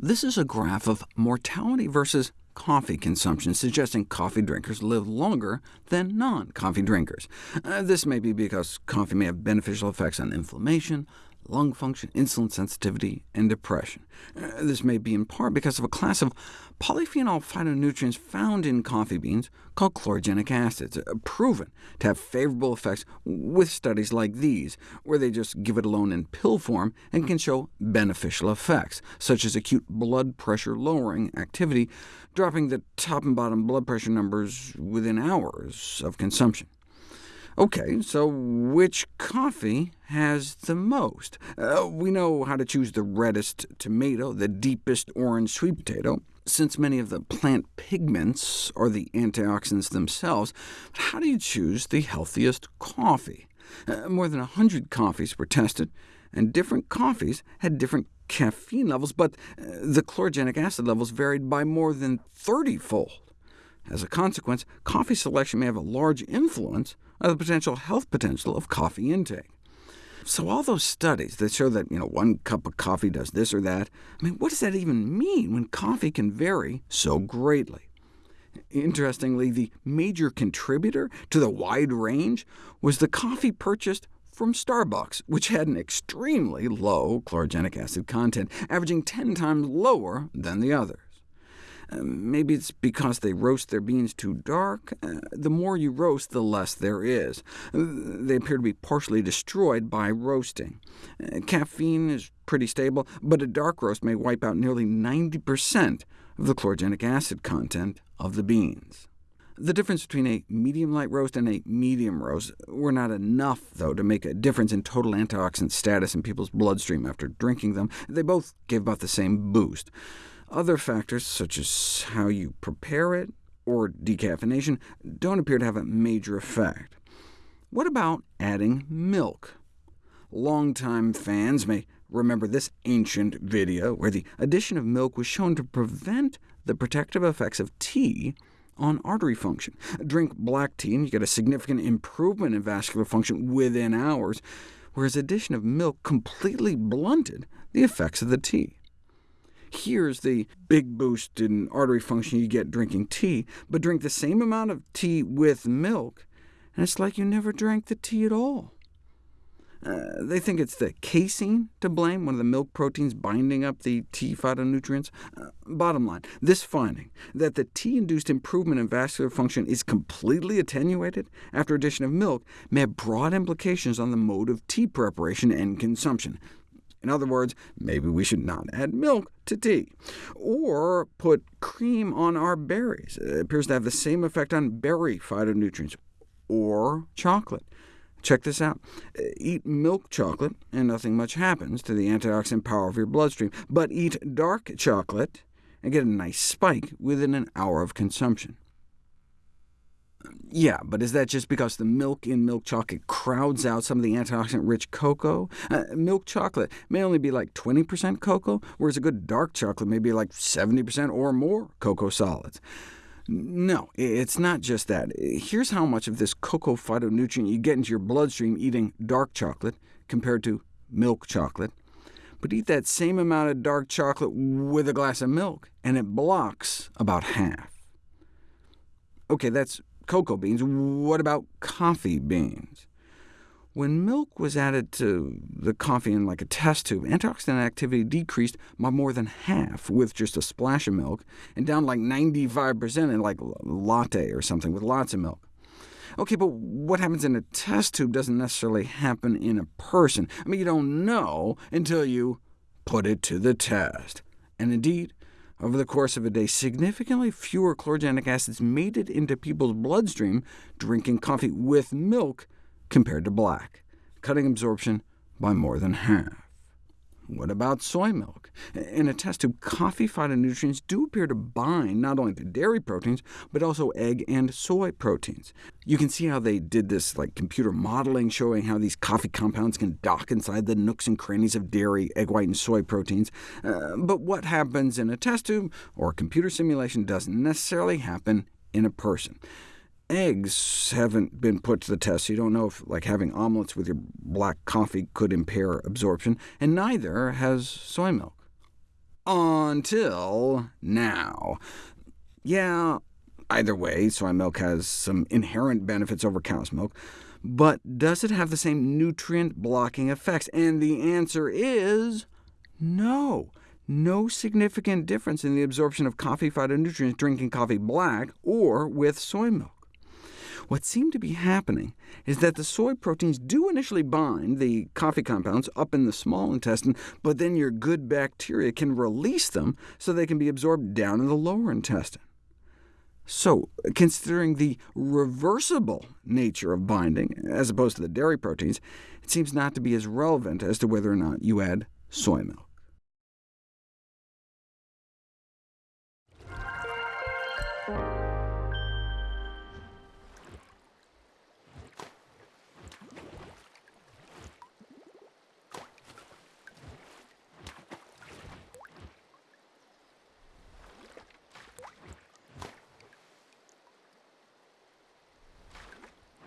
This is a graph of mortality versus coffee consumption, suggesting coffee drinkers live longer than non-coffee drinkers. Uh, this may be because coffee may have beneficial effects on inflammation, lung function, insulin sensitivity, and depression. Uh, this may be in part because of a class of polyphenol phytonutrients found in coffee beans called chlorogenic acids, uh, proven to have favorable effects with studies like these, where they just give it alone in pill form and can show beneficial effects, such as acute blood pressure lowering activity, dropping the top and bottom blood pressure numbers within hours of consumption. OK, so which coffee has the most? Uh, we know how to choose the reddest tomato, the deepest orange sweet potato, since many of the plant pigments are the antioxidants themselves. But how do you choose the healthiest coffee? Uh, more than 100 coffees were tested, and different coffees had different caffeine levels, but uh, the chlorogenic acid levels varied by more than 30-fold. As a consequence, coffee selection may have a large influence on the potential health potential of coffee intake. So all those studies that show that you know, one cup of coffee does this or that, I mean, what does that even mean when coffee can vary so greatly? Interestingly, the major contributor to the wide range was the coffee purchased from Starbucks, which had an extremely low chlorogenic acid content, averaging 10 times lower than the others. Maybe it's because they roast their beans too dark. Uh, the more you roast, the less there is. Uh, they appear to be partially destroyed by roasting. Uh, caffeine is pretty stable, but a dark roast may wipe out nearly 90% of the chlorogenic acid content of the beans. The difference between a medium light roast and a medium roast were not enough, though, to make a difference in total antioxidant status in people's bloodstream after drinking them. They both gave about the same boost. Other factors, such as how you prepare it or decaffeination, don't appear to have a major effect. What about adding milk? Longtime fans may remember this ancient video where the addition of milk was shown to prevent the protective effects of tea on artery function. Drink black tea and you get a significant improvement in vascular function within hours, whereas addition of milk completely blunted the effects of the tea. Here's the big boost in artery function you get drinking tea, but drink the same amount of tea with milk, and it's like you never drank the tea at all. Uh, they think it's the casein to blame, one of the milk proteins binding up the tea phytonutrients. Uh, bottom line, this finding, that the tea-induced improvement in vascular function is completely attenuated after addition of milk, may have broad implications on the mode of tea preparation and consumption. In other words, maybe we should not add milk to tea. Or put cream on our berries. It appears to have the same effect on berry phytonutrients. Or chocolate. Check this out. Eat milk chocolate, and nothing much happens to the antioxidant power of your bloodstream. But eat dark chocolate, and get a nice spike within an hour of consumption. Yeah, but is that just because the milk in milk chocolate crowds out some of the antioxidant-rich cocoa? Uh, milk chocolate may only be like 20% cocoa, whereas a good dark chocolate may be like 70% or more cocoa solids. No, it's not just that. Here's how much of this cocoa phytonutrient you get into your bloodstream eating dark chocolate compared to milk chocolate. But eat that same amount of dark chocolate with a glass of milk, and it blocks about half. OK, that's cocoa beans. What about coffee beans? When milk was added to the coffee in like a test tube, antioxidant activity decreased by more than half with just a splash of milk, and down like 95% in like latte or something with lots of milk. OK, but what happens in a test tube doesn't necessarily happen in a person. I mean, you don't know until you put it to the test. And indeed, over the course of a day, significantly fewer chlorogenic acids made it into people's bloodstream drinking coffee with milk compared to black, cutting absorption by more than half. What about soy milk? In a test tube, coffee phytonutrients do appear to bind not only to dairy proteins, but also egg and soy proteins. You can see how they did this like computer modeling, showing how these coffee compounds can dock inside the nooks and crannies of dairy, egg white, and soy proteins. Uh, but what happens in a test tube or a computer simulation doesn't necessarily happen in a person eggs haven't been put to the test, so you don't know if like having omelets with your black coffee could impair absorption, and neither has soy milk. Until now. Yeah, either way, soy milk has some inherent benefits over cow's milk, but does it have the same nutrient-blocking effects? And the answer is no. No significant difference in the absorption of coffee phytonutrients drinking coffee black or with soy milk. What seemed to be happening is that the soy proteins do initially bind the coffee compounds up in the small intestine, but then your good bacteria can release them so they can be absorbed down in the lower intestine. So, considering the reversible nature of binding, as opposed to the dairy proteins, it seems not to be as relevant as to whether or not you add soy milk.